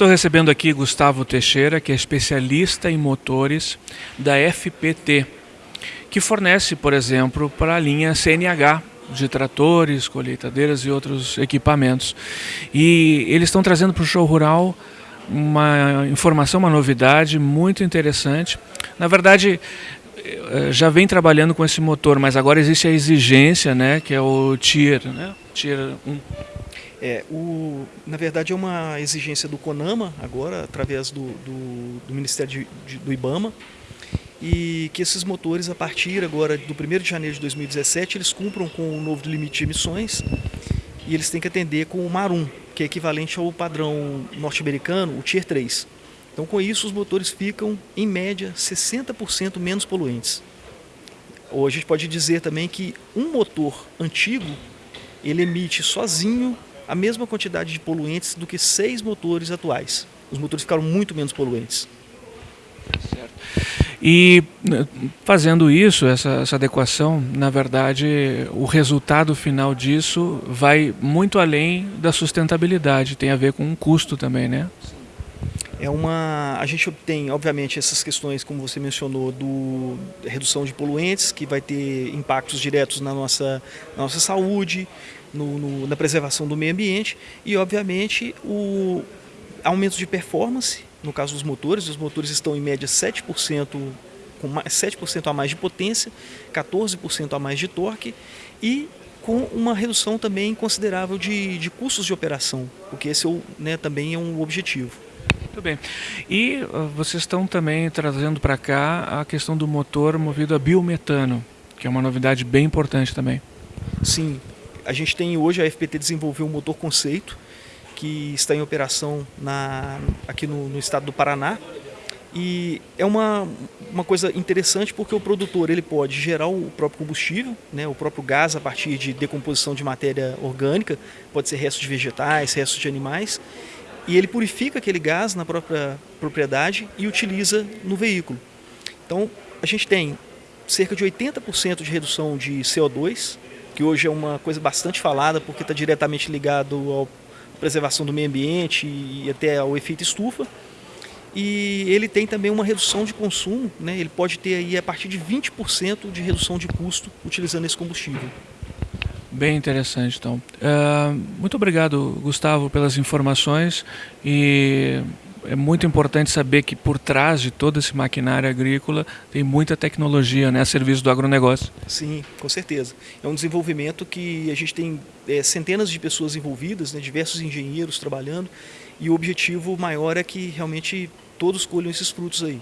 Estou recebendo aqui Gustavo Teixeira, que é especialista em motores da FPT, que fornece, por exemplo, para a linha CNH de tratores, colheitadeiras e outros equipamentos. E eles estão trazendo para o show rural uma informação, uma novidade muito interessante. Na verdade, eh, já vem trabalhando com esse motor, mas agora existe a exigência, né, que é o Tier, né? Tier 1. É, o, na verdade é uma exigência do CONAMA, agora, através do, do, do Ministério de, de, do IBAMA, e que esses motores, a partir agora do 1 de janeiro de 2017, eles cumpram com o novo limite de emissões e eles têm que atender com o MAR 1, que é equivalente ao padrão norte-americano, o Tier 3. Então, com isso, os motores ficam, em média, 60% menos poluentes. Ou a gente pode dizer também que um motor antigo, ele emite sozinho a mesma quantidade de poluentes do que seis motores atuais. Os motores ficaram muito menos poluentes. Certo. E né, fazendo isso, essa, essa, adequação, na verdade, o resultado final disso vai muito além da sustentabilidade, tem a ver com um custo também, né? É uma, a gente obtém, obviamente, essas questões, como você mencionou, do redução de poluentes, que vai ter impactos diretos na nossa, na nossa saúde, no, no, na preservação do meio ambiente e, obviamente, o aumento de performance, no caso dos motores, os motores estão em média 7%, com 7% a mais de potência, 14% a mais de torque e com uma redução também considerável de, de custos de operação, porque esse é né, também é um objetivo. Muito bem. E uh, vocês estão também trazendo para cá a questão do motor movido a biometano, que é uma novidade bem importante também. Sim. A gente tem hoje, a FPT desenvolveu um motor conceito, que está em operação na, aqui no, no estado do Paraná. E é uma, uma coisa interessante porque o produtor ele pode gerar o próprio combustível, né, o próprio gás a partir de decomposição de matéria orgânica, pode ser restos de vegetais, restos de animais, e ele purifica aquele gás na própria propriedade e utiliza no veículo. Então, a gente tem cerca de 80% de redução de CO2, que hoje é uma coisa bastante falada porque está diretamente ligado à preservação do meio ambiente e até ao efeito estufa. E ele tem também uma redução de consumo, né? ele pode ter aí a partir de 20% de redução de custo utilizando esse combustível. Bem interessante, então. Uh, muito obrigado, Gustavo, pelas informações e é muito importante saber que por trás de todo esse maquinário agrícola tem muita tecnologia né, a serviço do agronegócio. Sim, com certeza. É um desenvolvimento que a gente tem é, centenas de pessoas envolvidas, né, diversos engenheiros trabalhando, e o objetivo maior é que realmente todos colham esses frutos aí.